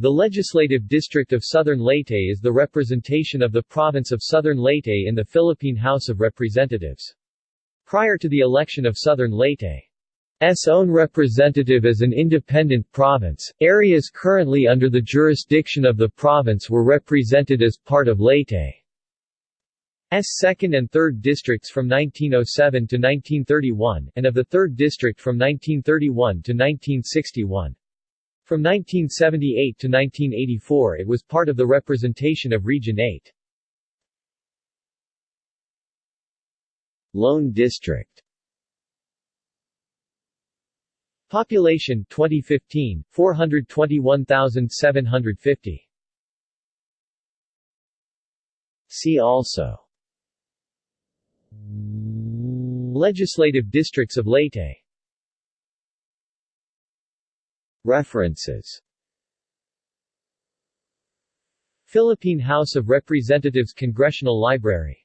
The Legislative District of Southern Leyte is the representation of the province of Southern Leyte in the Philippine House of Representatives. Prior to the election of Southern Leyte's own representative as an independent province, areas currently under the jurisdiction of the province were represented as part of Leyte's 2nd and 3rd districts from 1907 to 1931, and of the 3rd district from 1931 to 1961. From 1978 to 1984 it was part of the representation of Region 8. Lone District. Population 2015 421,750 See also. Legislative districts of Leyte References. Philippine House of Representatives Congressional Library